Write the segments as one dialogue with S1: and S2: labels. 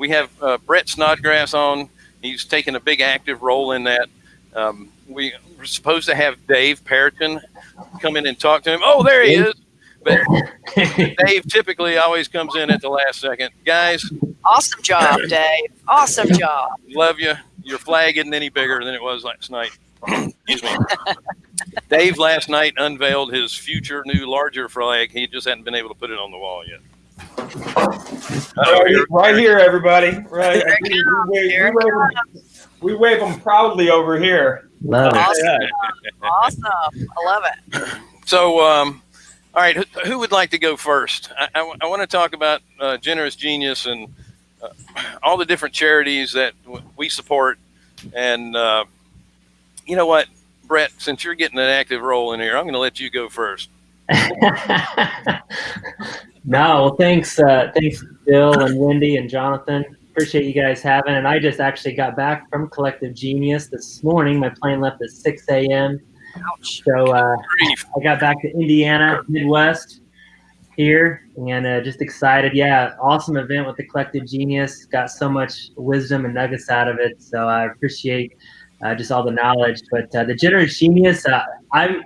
S1: we have uh, Brett Snodgrass on. He's taken a big active role in that. Um, we were supposed to have Dave Perriton come in and talk to him. Oh, there he is. But Dave typically always comes in at the last second. Guys,
S2: awesome job, Dave. Awesome job.
S1: Love you. Your flag isn't any bigger than it was last night. Excuse me. Dave last night unveiled his future new larger flag. He just hadn't been able to put it on the wall yet.
S3: Right, right here, everybody. Right. We, we, wave, we, wave them, we wave them proudly over here.
S4: Love
S2: Awesome.
S4: it.
S2: Awesome. I love it.
S1: So, um, all right, who, who would like to go first? I, I, I want to talk about uh, Generous Genius and uh, all the different charities that w- we support. And uh, you know what, Brett, since you're getting an active role in here, I'm going to let you go first.
S4: no, well, thanks, uh, thanks, Bill and Wendy and Jonathan. Appreciate you guys having. And I just actually got back from Collective Genius this morning. My plane left at 6 a.m.
S2: Ouch.
S4: So uh, I got back to Indiana, Midwest here, and uh, just excited. Yeah, awesome event with the Collective Genius. Got so much wisdom and nuggets out of it. So I appreciate uh, just all the knowledge. But uh, the Generous Genius, uh, I'm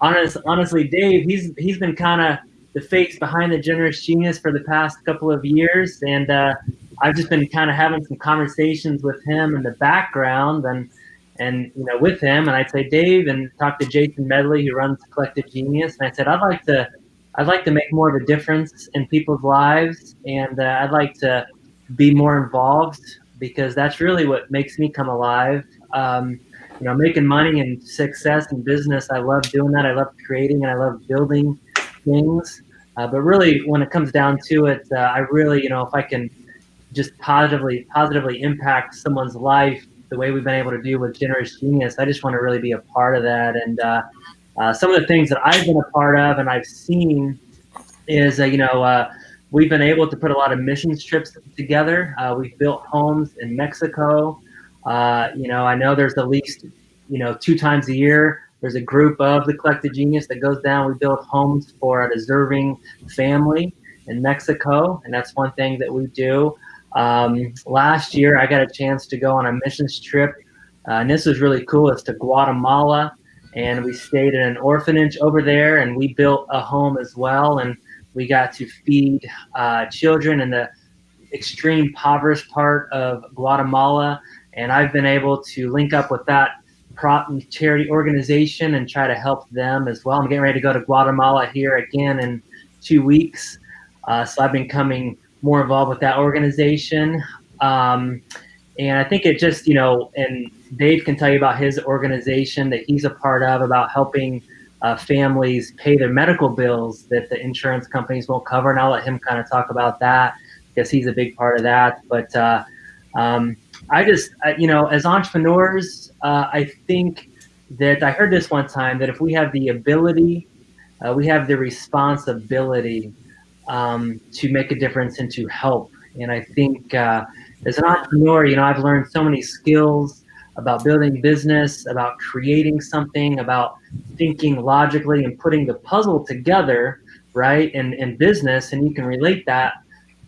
S4: honest, honestly, Dave, he's he's been kind of the face behind the Generous Genius for the past couple of years, and uh, I've just been kind of having some conversations with him in the background and and you know with him. And I'd say Dave and talk to Jason Medley who runs Collective Genius. And I said I'd like to I'd like to make more of a difference in people's lives. And uh, I'd like to be more involved because that's really what makes me come alive. Um, you know making money and success in business I love doing that. I love creating and I love building things uh, but really when it comes down to it uh, I really you know if I can just positively positively impact someone's life the way we've been able to do with Generous Genius. I just want to really be a part of that. And uh, uh, some of the things that I've been a part of and I've seen is, uh, you know, uh, we've been able to put a lot of missions trips together. We've built homes in Mexico. You know, I know there's at least, you know, two times a year, there's a group of the Collective Genius that goes down. We build homes for a deserving family in Mexico. And that's one thing that we do. Um, last year, I got a chance to go on a missions trip, uh, and this was really cool. It's to Guatemala, and we stayed in an orphanage over there, and we built a home as well, and we got to feed uh, children in the extreme impoverished part of Guatemala, and I've been able to link up with that prop charity organization and try to help them as well. I'm getting ready to go to Guatemala here again in two weeks, uh, so I've been coming more involved with that organization. Um, and I think it just, you know, and Dave can tell you about his organization that he's a part of about helping uh, families pay their medical bills that the insurance companies won't cover. And I'll let him kind of talk about that because he's a big part of that. But uh, um, I just, uh, you know, as entrepreneurs, uh, I think that I heard this one time that if we have the ability, uh, we have the responsibility um, to make a difference and to help. And I think uh, as an entrepreneur, you know, I've learned so many skills about building business, about creating something, about thinking logically and putting the puzzle together, right? And in business, and you can relate that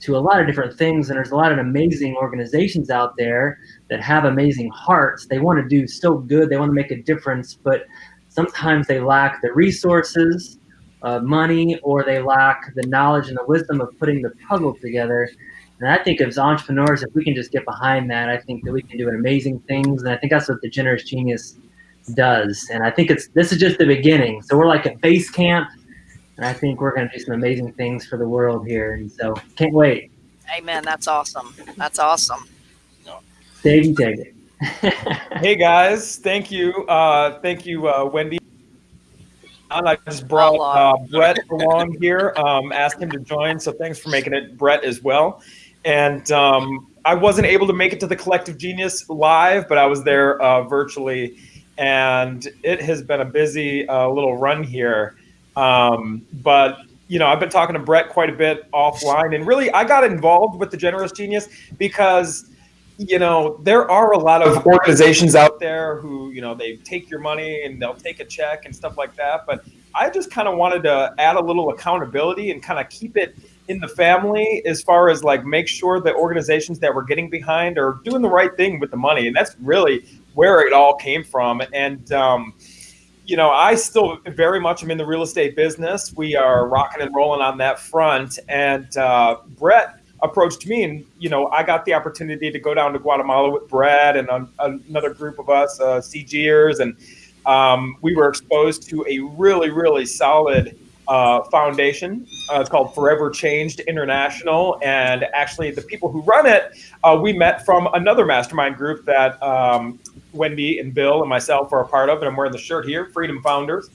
S4: to a lot of different things. And there's a lot of amazing organizations out there that have amazing hearts. They want to do so good, they want to make a difference, but sometimes they lack the resources uh, money or they lack the knowledge and the wisdom of putting the puzzle together. And I think as entrepreneurs, if we can just get behind that, I think that we can do amazing things. And I think that's what the Generous Genius does. And I think it's this is just the beginning. So we're like at base camp, and I think we're going to do some amazing things for the world here. And so can't wait.
S2: Amen. That's awesome. That's awesome.
S4: Dave, you take it.
S3: Hey guys, thank you, uh, thank you, uh, Wendy. And I just brought uh, Brett along here, um, asked him to join. So thanks for making it, Brett, as well. And um, I wasn't able to make it to the Collective Genius live, but I was there uh, virtually, and it has been a busy uh, little run here. Um, but you know, I've been talking to Brett quite a bit offline, and really, I got involved with the Generous Genius because you know, there are a lot of organizations out there who, you know, they take your money and they'll take a check and stuff like that. But I just kind of wanted to add a little accountability and kind of keep it in the family as far as like make sure the organizations that we're getting behind are doing the right thing with the money, and that's really where it all came from. And um, you know, I still very much am in the real estate business. We are rocking and rolling on that front. And uh, Brett approached me, and you know, I got the opportunity to go down to Guatemala with Brett and um, another group of us, uh, CGers, and um, we were exposed to a really, really solid uh, foundation. Uh, it's called Forever Changed International, and actually, the people who run it, uh, we met from another mastermind group that um, Wendy and Bill and myself are a part of, and I'm wearing the shirt here, Freedom Founders.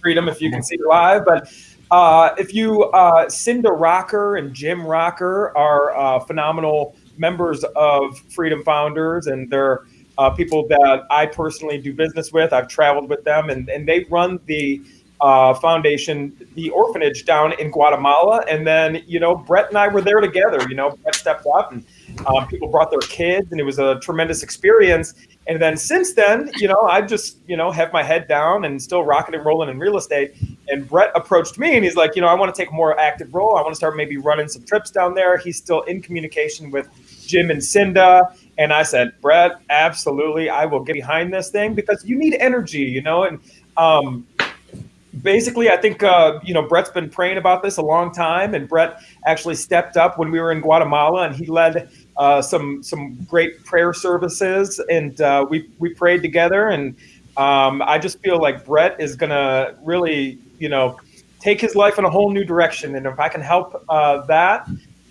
S3: Freedom, if you can see it live, but. Uh, if you, uh, Cinda Rocker and Jim Rocker are uh, phenomenal members of Freedom Founders, and they're uh, people that I personally do business with. I've traveled with them, and, and they run the uh, foundation, the orphanage down in Guatemala. And then, you know, Brett and I were there together. You know, Brett stepped up and um, people brought their kids, and it was a tremendous experience. And then since then, you know, I just, you know, have my head down and still rocking and rolling in real estate. And Brett approached me and he's like, you know, I want to take a more active role. I want to start maybe running some trips down there. He's still in communication with Jim and Cinda. And I said, Brett, absolutely, I will get behind this thing because you need energy, you know, and um, basically, I think uh, you know Brett's been praying about this a long time, and Brett actually stepped up when we were in Guatemala, and he led uh, some some great prayer services, and uh, we we prayed together, and um, I just feel like Brett is gonna really you know take his life in a whole new direction, and if I can help uh, that,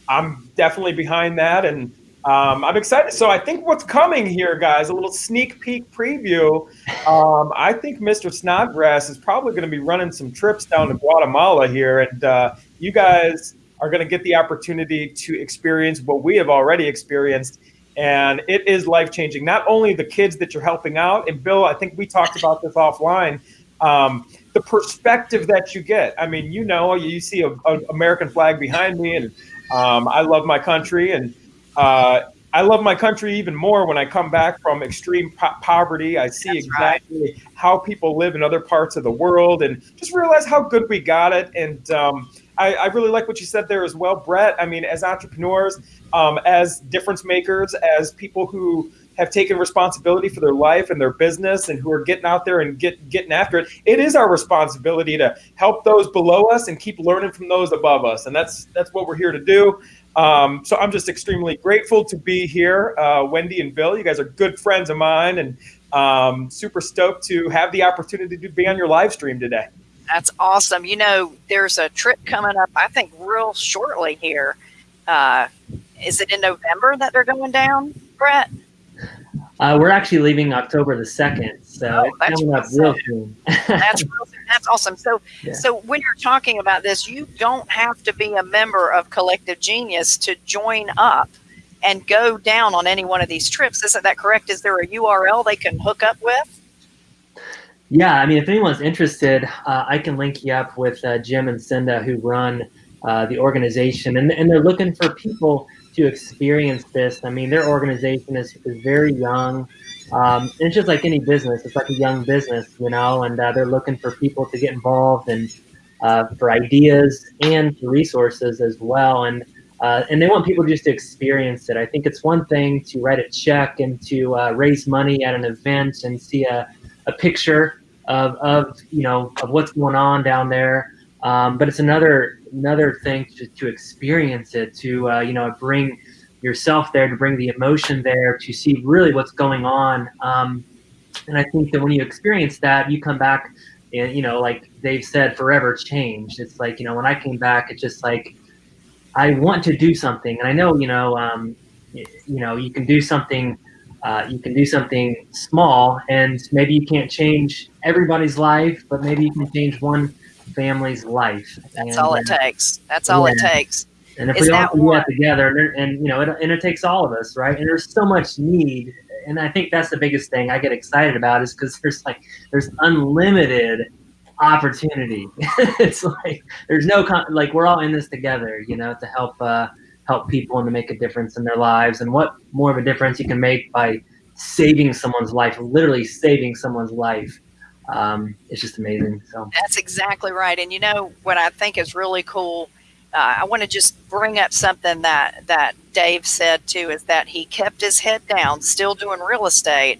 S3: I'm definitely behind that, and um, I'm excited. So I think what's coming here, guys, a little sneak peek preview. Um, I think Mr. Snodgrass is probably going to be running some trips down to Guatemala here, and uh, you guys are going to get the opportunity to experience what we have already experienced. And it is life changing. Not only the kids that you're helping out, and Bill, I think we talked about this offline. Um, the perspective that you get. I mean, you know, you see an American flag behind me, and um, I love my country, and uh, I love my country even more when I come back from extreme po- poverty. I see That's exactly right. how people live in other parts of the world and just realize how good we got it. And um, I, I, really like what you said there as well, Brett. I mean, as entrepreneurs, um, as difference makers, as people who have taken responsibility for their life and their business and who are getting out there and get getting after it, it is our responsibility to help those below us and keep learning from those above us. And that's that's what we're here to do. Um, so I'm just extremely grateful to be here. Uh, Wendy and Bill, you guys are good friends of mine and um, super stoked to have the opportunity to be on your live stream today.
S2: That's awesome. You know, there's a trip coming up, I think, real shortly here. Uh, is it in November that they're going down, Brett?
S4: Uh, we're actually leaving October the second, so oh, it's coming up real soon.
S2: that's that's awesome. So, yeah. so when you're talking about this, you don't have to be a member of Collective Genius to join up and go down on any one of these trips. Isn't that correct? Is there a URL they can hook up with?
S4: Yeah, I mean, if anyone's interested, uh, I can link you up with uh, Jim and Cinda who run uh, the organization, and and they're looking for people to experience this. I mean, their organization is, is very young. Um, it's just like any business. It's like a young business, you know, and uh, they're looking for people to get involved and uh, for ideas and for resources as well. And uh, and they want people just to experience it. I think it's one thing to write a check and to uh, raise money at an event and see a, a picture of, of you know of what's going on down there. Um, but it's another another thing to, to experience it, to uh, you know bring yourself there, to bring the emotion there, to see really what's going on. Um, and I think that when you experience that, you come back, and you know, like they've said, forever changed. It's like you know, when I came back, it's just like I want to do something, and I know you know, um, you know, you can do something. Uh, you can do something small, and maybe you can't change everybody's life, but maybe you can change one family's life.
S2: That's and, all it uh, takes. That's all yeah. it takes.
S4: And if we all do that together, and, and, you know, it, and it takes all of us, right? And there's so much need, and I think that's the biggest thing I get excited about is because there's like there's unlimited opportunity. it's like there's no con- like we're all in this together, you know, to help uh, help people and to make a difference in their lives. And what more of a difference you can make by saving someone's life, literally saving someone's life um, it's just amazing. So
S2: that's exactly right. And you know what I think is really cool uh, I want to just bring up something that that Dave said too is that he kept his head down, still doing real estate,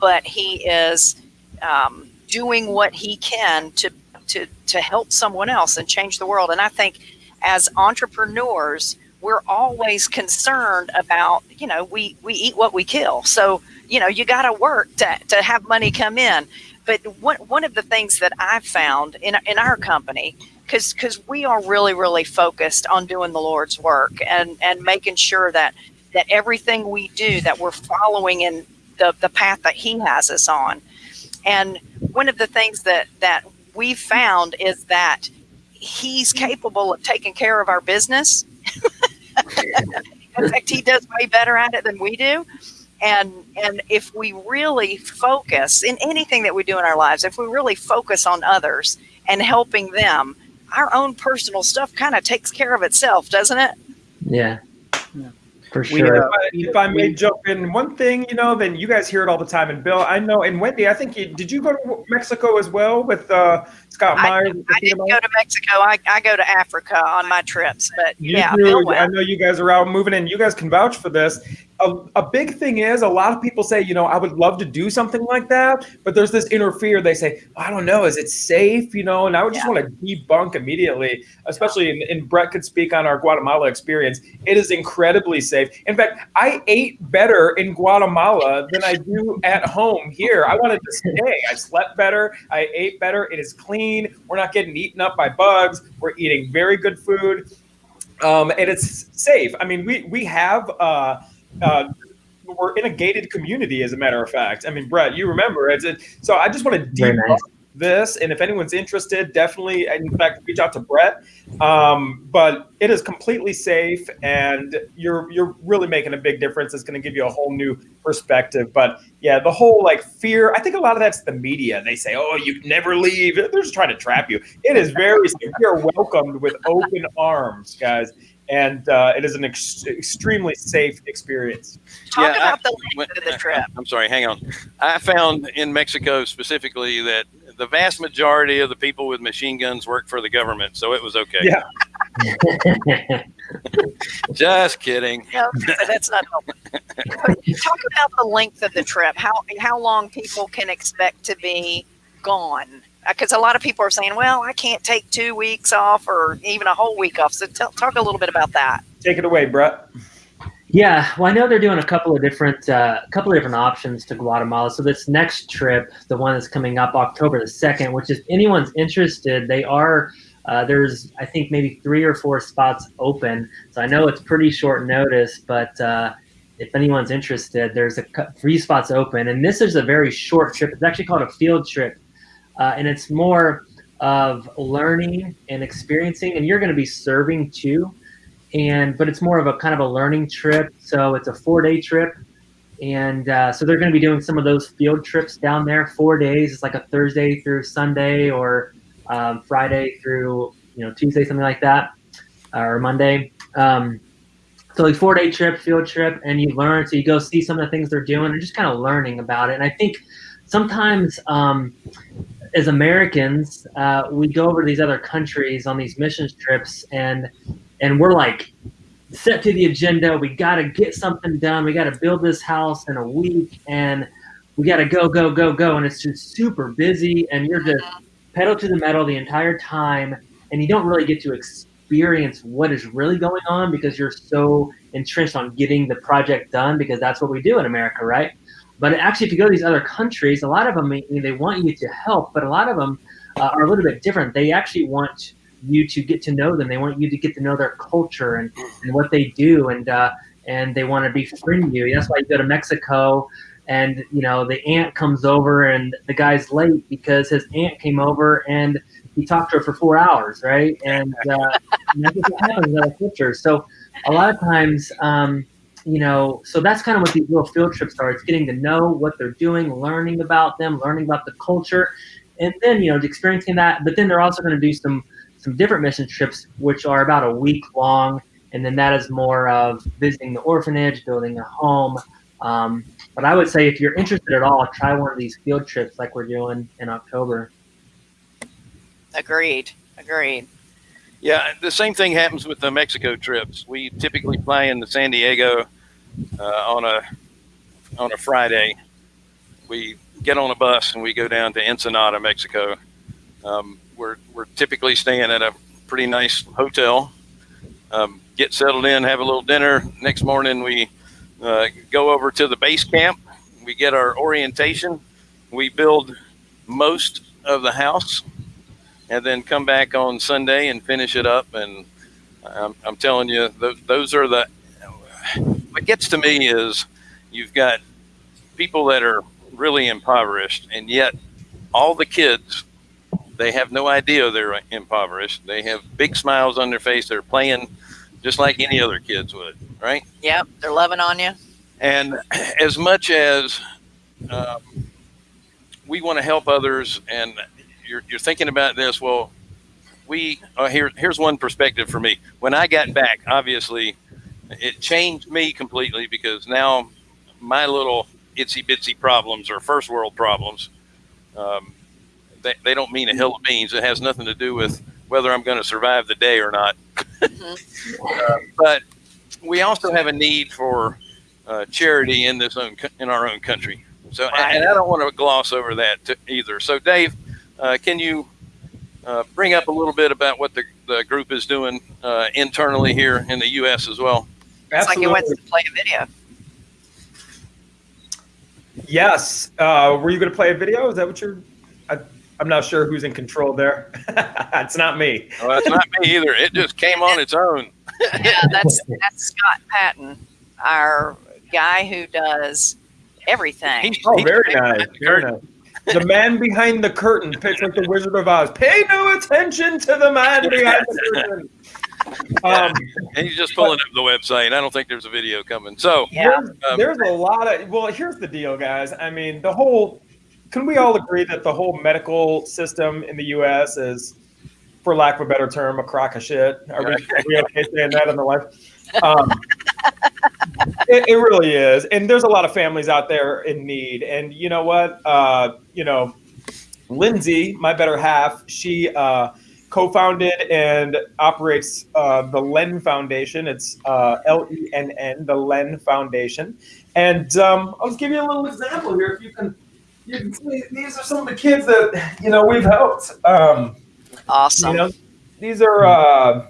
S2: but he is um, doing what he can to to to help someone else and change the world. And I think as entrepreneurs, we're always concerned about you know we we eat what we kill, so you know you got to work to to have money come in. But one one of the things that I've found in in our company because because we are really really focused on doing the Lord's work and and making sure that that everything we do that we're following in the the path that He has us on. And one of the things that that we found is that He's capable of taking care of our business. in fact, He does way better at it than we do. And and if we really focus in anything that we do in our lives, if we really focus on others and helping them, our own personal stuff kind of takes care of itself, doesn't it?
S4: Yeah.
S5: Yeah.
S4: For sure.
S3: if, I, if I may jump in, one thing you know, then you guys hear it all the time. And Bill, I know, and Wendy, I think you did. You go to Mexico as well with uh, Scott
S2: I-
S3: Myers? and
S2: I didn't go to Mexico. I, I go to Africa on my trips, but
S3: You
S2: yeah,
S3: do. I know you guys are out moving in. You guys can vouch for this. A, a big thing is a lot of people say, you know, I would love to do something like that, but there's this inner fear. They say, I don't know, is it safe? You know, and I would just
S2: Yeah.
S3: want to debunk immediately, especially, in, and Brett could speak on our Guatemala experience. It is incredibly safe. In fact, I ate better in Guatemala than I do at home here. I wanted to stay. I slept better. I ate better. It is clean. We're not getting eaten up by bugs. We're eating very good food um, and it's safe. I mean, we we have uh, uh, we're in a gated community, as a matter of fact. I mean, Brett, you remember it's it. So I just want to debunk
S4: nice.
S3: this, and if anyone's interested, definitely, in fact, reach out to Brett. Um, but it is completely safe, and you're you're really making a big difference. It's going to give you a whole new perspective. But yeah, the whole like fear. I think a lot of that's the media. They say, "Oh, you never leave." They're just trying to trap you. It is very you're welcomed with open arms, guys, and uh, it is an ex- extremely safe experience.
S2: Talk
S1: Yeah, I-
S2: about the
S1: Wait,
S2: length of the trip.
S1: I'm sorry, hang on. I found in Mexico specifically that the vast majority of the people with machine guns work for the government, so it was okay.
S3: Yeah.
S1: Just kidding.
S2: No, that's not helpful. Talk about the length of the trip. How how long people can expect to be gone? Because a lot of people are saying, "Well, I can't take two weeks off or even a whole week off." So tell, talk a little bit about that.
S3: Take it away, Brett.
S4: Yeah, well, I know they're doing a couple of different, uh, a couple of different options to Guatemala. So this next trip, the one that's coming up October the second, which if anyone's interested, they are. Uh, there's, I think, maybe three or four spots open. So I know it's pretty short notice, but uh, if anyone's interested, there's a cou- three spots open, and this is a very short trip. It's actually called a field trip, uh, and it's more of learning and experiencing. And you're going to be serving too and but it's more of a kind of a learning trip. So it's a four day trip, and uh, so they're going to be doing some of those field trips down there. Four days. It's like a Thursday through Sunday or um, Friday through you know Tuesday, something like that, or Monday. Um, so like four day trip, field trip, and you learn. So you go see some of the things they're doing, and just kind of learning about it. And I think sometimes. Um, as Americans, uh, we go over to these other countries on these missions trips, and and we're like set to the agenda. We got to get something done. We got to build this house in a week, and we got to go, go, go, go. And it's just super busy, and you're just pedal to the metal the entire time, and you don't really get to experience what is really going on because you're so entrenched on getting the project done because that's what we do in America, right? But actually, if you go to these other countries, a lot of them they want you to help, but a lot of them uh, are a little bit different. They actually want you to get to know them. They want you to get to know their culture and, and what they do, and uh, and they want to befriend you. That's why you go to Mexico, and you know the aunt comes over, and the guy's late because his aunt came over and he talked to her for four hours, right? And, uh, and that's what happens in other cultures. So a lot of times. Um, you know, so that's kind of what these little field trips are. It's getting to know what they're doing, learning about them, learning about the culture, and then you know, experiencing that. But then they're also going to do some some different mission trips, which are about a week long, and then that is more of visiting the orphanage, building a home. Um, but I would say if you're interested at all, try one of these field trips like we're doing in October.
S2: Agreed. Agreed.
S1: Yeah, the same thing happens with the Mexico trips. We typically fly into San Diego on a on a Friday. We get on a bus and we go down to Ensenada, Mexico. Um, we're we're typically staying at a pretty nice hotel. Um, get settled in, have a little dinner. Next morning, we uh, go over to the base camp. We get our orientation. We build most of the house and then come back on Sunday and finish it up. And I'm, I'm telling you, those, those are the, what gets to me is you've got people that are really impoverished, and yet all the kids, they have no idea they're impoverished. They have big smiles on their face. They're playing just like any other kids would, right?
S2: Yep, they're loving on you.
S1: And as much as um, we want to help others, and you're, you're thinking about this, well, we uh, here. Here's one perspective for me. When I got back, obviously, it changed me completely because now my little itsy bitsy problems are first world problems. Um, they, they don't mean a hill of beans. It has nothing to do with whether I'm going to survive the day or not. Mm-hmm. uh, but we also have a need for uh, charity in this own in our own country. So, right. and I don't want to gloss over that either. So, Dave, uh, can you uh, bring up a little bit about what the, the group is doing uh, internally here in the U.S. as well?
S2: It's like it went to play a video.
S3: Yes. Uh, were you going to play a video? Is that what you're? I, am not sure who's in control there. it's not me.
S1: Well, that's not me either. It just came on its own.
S2: yeah, that's that's Scott Patton, our guy who does everything.
S3: He's, oh, very nice. Very nice the man behind the curtain, pitch like the Wizard of Oz. Pay no attention to the man behind the curtain.
S1: Um, and he's just pulling but, up the website. I don't think there's a video coming. So
S3: yeah, there's, um, there's a lot of. Well, here's the deal, guys. I mean, the whole. Can we all agree that the whole medical system in the U.S. is, for lack of a better term, a crock of shit? Are we, are we okay saying that in the life? Um, it, it, really is, and there's a lot of families out there in need. And you know what? Uh, you know, Lindsay, my better half, she uh, co-founded and operates uh, the Lenn Foundation. It's uh, L-E-N-N, the Lenn Foundation. And um, I'll just give you a little example here. If you can, you can see, these are some of the kids that you know we've helped. Um,
S2: awesome. You know,
S3: these are uh,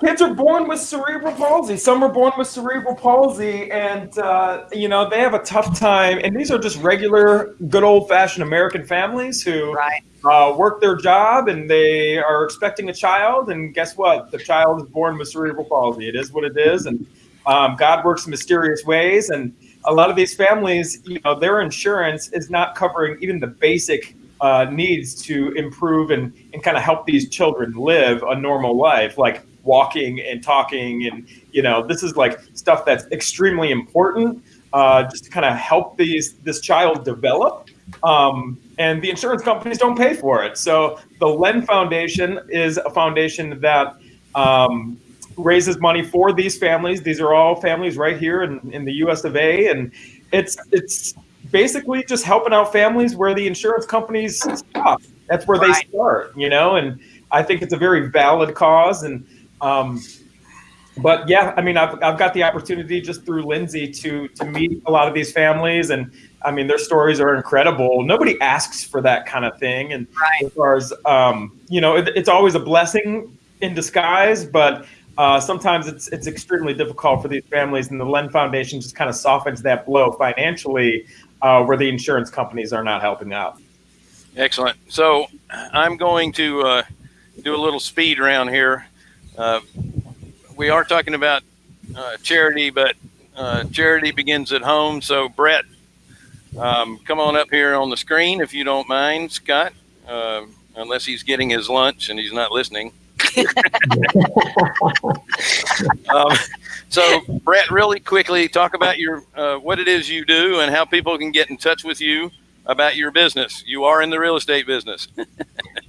S3: kids are born with cerebral palsy. Some are born with cerebral palsy, and uh, you know they have a tough time. And these are just regular, good old fashioned American families who
S2: right.
S3: uh, work their job and they are expecting a child. And guess what? The child is born with cerebral palsy. It is what it is, and um, God works in mysterious ways. And a lot of these families, you know, their insurance is not covering even the basic uh, needs to improve and, and kind of help these children live a normal life. Like walking and talking and you know this is like stuff that's extremely important uh, just to kind of help these this child develop um, and the insurance companies don't pay for it. So the Lenn Foundation is a foundation that um, raises money for these families. These are all families right here in, in the us of a and it's it's basically just helping out families where the insurance companies stop. That's where right. they start you know and i think it's a very valid cause and um, but yeah, I mean, I've, I've got the opportunity just through Lindsay to to meet a lot of these families, and I mean, their stories are incredible. Nobody asks for that kind of thing, and
S2: right.
S3: as far as um, you know, it, it's always a blessing in disguise, but. Uh, sometimes it's it's extremely difficult for these families, and the Lenn Foundation just kind of softens that blow financially, uh, where the insurance companies are not helping out.
S1: Excellent. So I'm going to uh, do a little speed around here. Uh, we are talking about uh, charity, but uh, charity begins at home. So, Brett, um, come on up here on the screen if you don't mind, Scott, uh, unless he's getting his lunch and he's not listening. um, so, Brett, really quickly talk about your uh, what it is you do and how people can get in touch with you about your business. You are in the real estate business.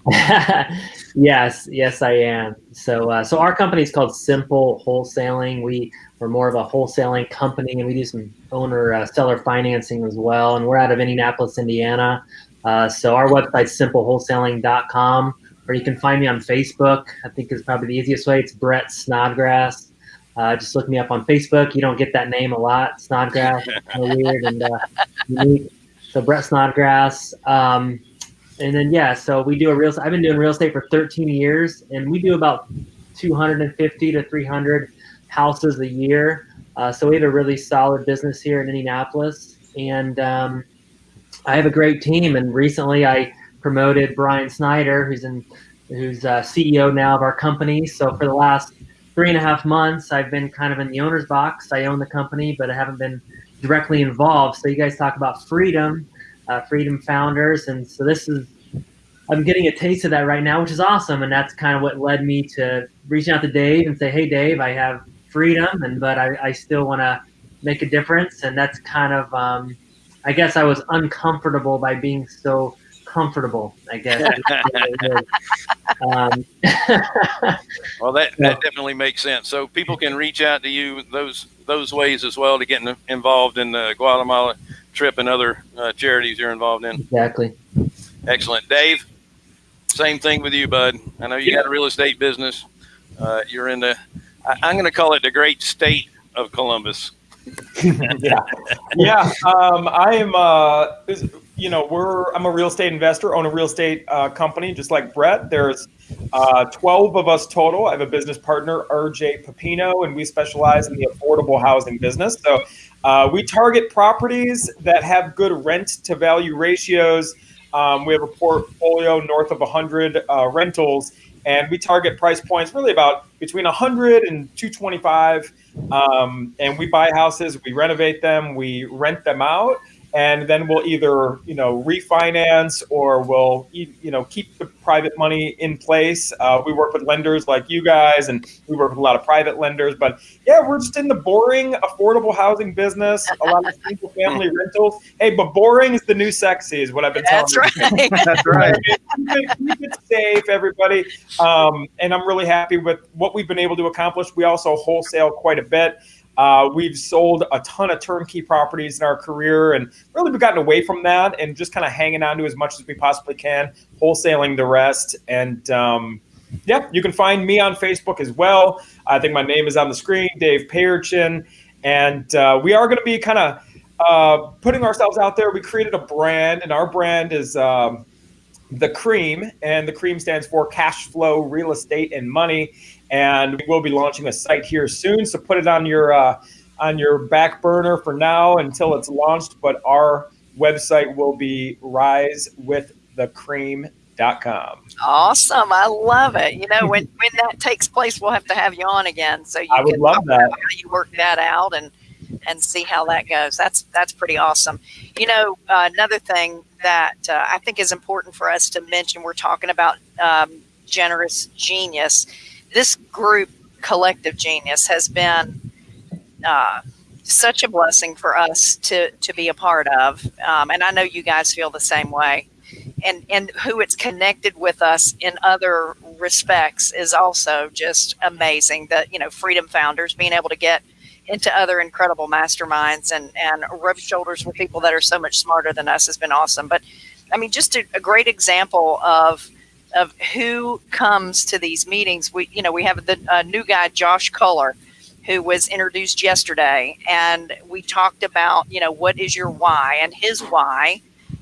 S4: yes, yes, I am. So, uh, so our company is called Simple Wholesaling. We we're more of a wholesaling company, and we do some owner uh, seller financing as well. And we're out of Indianapolis, Indiana. Uh, so our website's simplewholesaling.com, or or you can find me on Facebook. I think is probably the easiest way. It's Brett Snodgrass. Uh, just look me up on Facebook. You don't get that name a lot, Snodgrass. weird and uh, unique. So Brett Snodgrass. Um, and then yeah, so we do a real. I've been doing real estate for 13 years, and we do about 250 to 300 houses a year. Uh, so we have a really solid business here in Indianapolis, and um, I have a great team. And recently, I promoted Brian Snyder, who's in, who's uh, CEO now of our company. So for the last three and a half months, I've been kind of in the owner's box. I own the company, but I haven't been directly involved. So you guys talk about freedom, uh, freedom founders, and so this is. I'm getting a taste of that right now, which is awesome, and that's kind of what led me to reaching out to Dave and say, "Hey, Dave, I have freedom, and but I, I still want to make a difference," and that's kind of, um, I guess, I was uncomfortable by being so comfortable. I guess.
S1: um, well, that, that definitely makes sense. So people can reach out to you those those ways as well to get involved in the Guatemala trip and other uh, charities you're involved in.
S4: Exactly.
S1: Excellent, Dave. Same thing with you, bud. I know you yeah. got a real estate business. Uh, you're in the, I, am going to call it the great state of Columbus.
S3: yeah, yeah. Um, I am. Uh, you know, we're I'm a real estate investor, own a real estate uh, company, just like Brett. There's uh, 12 of us total. I have a business partner, RJ Pepino, and we specialize in the affordable housing business. So uh, we target properties that have good rent to value ratios. Um, we have a portfolio north of 100 uh, rentals, and we target price points really about between 100 and 225. Um, and we buy houses, we renovate them, we rent them out and then we'll either you know refinance or we'll you know keep the private money in place. Uh, we work with lenders like you guys, and we work with a lot of private lenders. But yeah, we're just in the boring affordable housing business. A lot of single family rentals. Hey, but boring is the new sexy, is what I've been telling.
S2: That's right.
S3: That's right. keep, it, keep it safe, everybody. Um, and I'm really happy with what we've been able to accomplish. We also wholesale quite a bit. Uh, we've sold a ton of turnkey properties in our career and really we've gotten away from that and just kind of hanging on to as much as we possibly can, wholesaling the rest. And um, yeah, you can find me on Facebook as well. I think my name is on the screen, Dave Payerchin. And uh, we are going to be kind of uh, putting ourselves out there. We created a brand, and our brand is um, the Cream, and the Cream stands for Cash Flow Real Estate and Money and we will be launching a site here soon. So put it on your uh, on your back burner for now until it's launched. But our website will be risewiththecream.com.
S2: Awesome. I love it. You know, when, when that takes place, we'll have to have you on again. So you
S3: I would
S2: can
S3: love that.
S2: how you work that out and and see how that goes. That's that's pretty awesome. You know, uh, another thing that uh, I think is important for us to mention. We're talking about um, generous genius this group, Collective Genius, has been uh, such a blessing for us to to be a part of, um, and I know you guys feel the same way. And and who it's connected with us in other respects is also just amazing. That you know, Freedom Founders being able to get into other incredible masterminds and and rub shoulders with people that are so much smarter than us has been awesome. But I mean, just a, a great example of of who comes to these meetings. We, you know, we have the uh, new guy, Josh Culler, who was introduced yesterday, and we talked about, you know, what is your why, and his why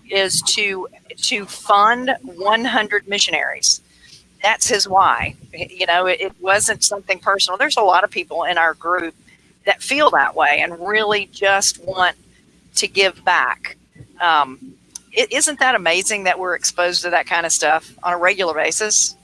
S2: is to to fund 100 missionaries. That's his why. You know, it, it wasn't something personal. There's a lot of people in our group that feel that way and really just want to give back. Um, isn't that amazing that we're exposed to that kind of stuff on a regular basis?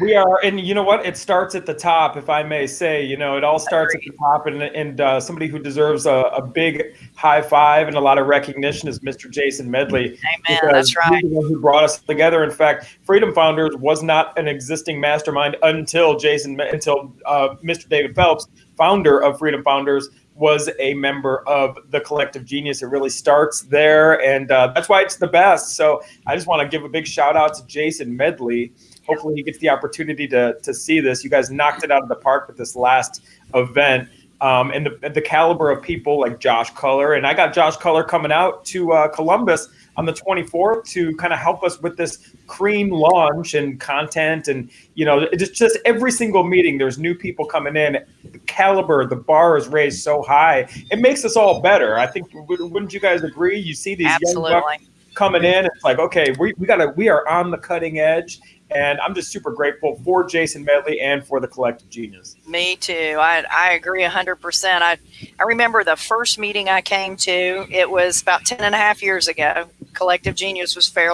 S3: We are, and you know what? It starts at the top, if I may say. You know, it all starts at the top, and and uh, somebody who deserves a, a, big high five and a lot of recognition is Mr. Jason Medley.
S2: Amen. That's right.
S3: He's the one who brought us together. In fact, Freedom Founders was not an existing mastermind until Jason, until uh, Mr. David Phelps, founder of Freedom Founders, was a member of the collective genius. It really starts there, and uh, that's why it's the best. So I just want to give a big shout out to Jason Medley. Hopefully, he gets the opportunity to to see this. You guys knocked it out of the park with this last event. Um, and the, the caliber of people like Josh Culler, and I got Josh Culler coming out to uh, Columbus on the 24th to kind of help us with this cream launch and content. And, you know, it's just every single meeting, there's new people coming in. The caliber, the bar is raised so high. It makes us all better. I think, wouldn't you guys agree? You see these
S2: Absolutely.
S3: young bucks coming in. It's like, okay, we, we got to, we are on the cutting edge. And I'm just super grateful for Jason Medley and for the collective genius.
S2: Me too. I, I agree 100%. I, I remember the first meeting I came to, it was about 10 and a half years ago. Collective Genius was fair,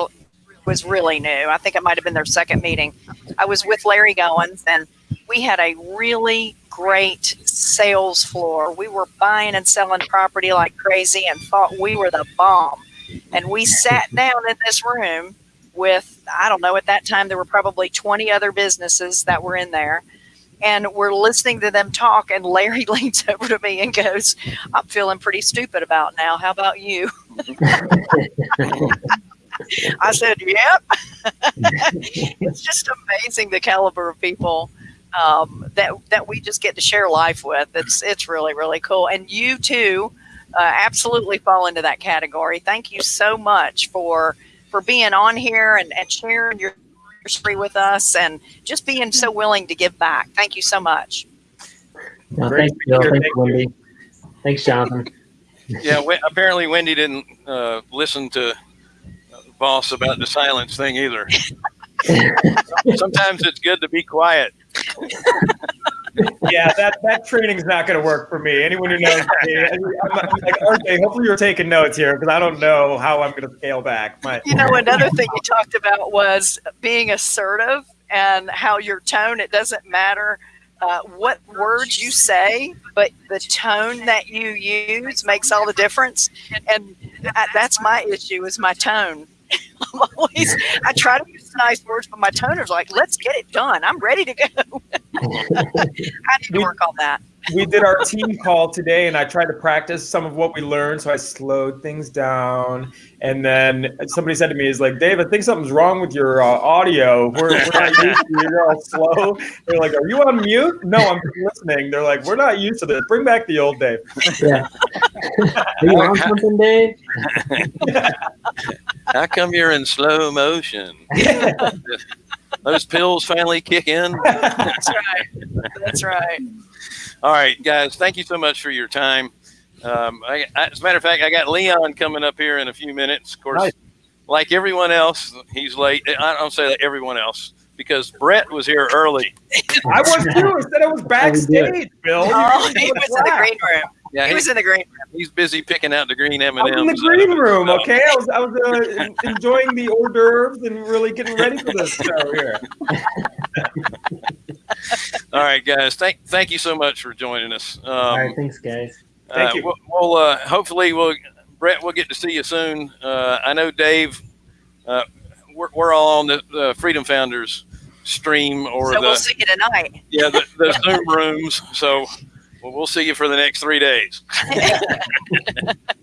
S2: was really new. I think it might have been their second meeting. I was with Larry Goins and we had a really great sales floor. We were buying and selling property like crazy and thought we were the bomb. And we sat down in this room with, I don't know, at that time there were probably 20 other businesses that were in there. And we're listening to them talk, and Larry leans over to me and goes, I'm feeling pretty stupid about now. How about you? I said, Yep. it's just amazing the caliber of people um, that that we just get to share life with. It's it's really really cool, and you too uh, absolutely fall into that category. Thank you so much for for being on here and, and sharing your story with us, and just being so willing to give back. Thank you so much.
S4: Well, thanks, Bill. Thanks, Wendy. Thanks, Jonathan.
S1: Yeah, we, apparently Wendy didn't uh, listen to boss about the silence thing either. Sometimes it's good to be quiet.
S3: yeah, that, that training's not going to work for me. Anyone who knows me, I'm, I'm like, okay, hopefully you're taking notes here because I don't know how I'm going to scale back. My,
S2: you know, another thing you talked about was being assertive and how your tone, it doesn't matter uh, what words you say, but the tone that you use makes all the difference. And that, that's my issue is my tone. I'm always, I try to use nice words, but my tone is like, let's get it done. I'm ready to go. I need to work on that.
S3: We did our team call today, and I tried to practice some of what we learned. So I slowed things down. And then somebody said to me, "Is like, Dave, I think something's wrong with your uh, audio. We're, we're not used to it. You're all slow." They're like, "Are you on mute?" No, I'm listening. They're like, "We're not used to this. Bring back the old Dave."
S4: Yeah. Are you on something, Dave?
S1: How come you're in slow motion? Those pills finally kick in.
S2: That's right. That's right.
S1: All right, guys. Thank you so much for your time. Um, I, I, as a matter of fact, I got Leon coming up here in a few minutes. Of course,
S3: Nice.
S1: like everyone else, he's late. I don't say that everyone else because Brett was here early.
S3: I was too. I said I was backstage, Bill.
S2: Oh,
S3: You
S2: he was in the green room.
S1: Yeah,
S2: He
S1: he,
S2: was in the green room.
S1: he's busy picking out the green M
S3: I
S1: and
S3: was in the green room, okay? I was, I was uh, enjoying the hors d'oeuvres and really getting ready for this show here.
S1: All right, guys. Thank thank you so much for joining us. Um,
S4: All right, thanks, guys.
S3: Thank
S1: uh,
S3: you.
S1: We'll, we'll uh, hopefully we'll Brett. We'll get to see you soon. Uh, I know Dave. Uh, we're, we're all on the, the Freedom Founders stream or
S2: So
S1: the
S2: we'll see you tonight.
S1: yeah the, the Zoom rooms. So we'll, we'll see you for the next three days.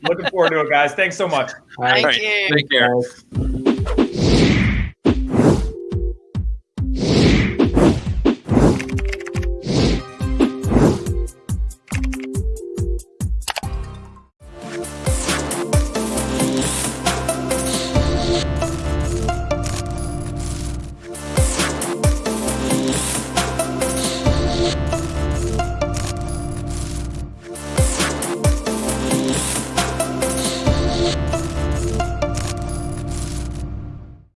S3: Looking forward to it, guys. Thanks so much.
S4: All right,
S2: Thank you.
S1: Take care.
S4: guys.